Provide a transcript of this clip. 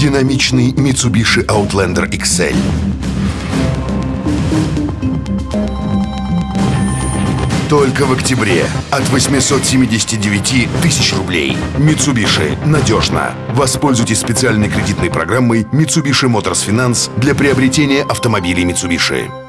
Динамичный Mitsubishi Outlander XL. Только в октябре от 879 тысяч рублей. Mitsubishi. Надежно. Воспользуйтесь специальной кредитной программой Mitsubishi Motors Finance для приобретения автомобилей Mitsubishi.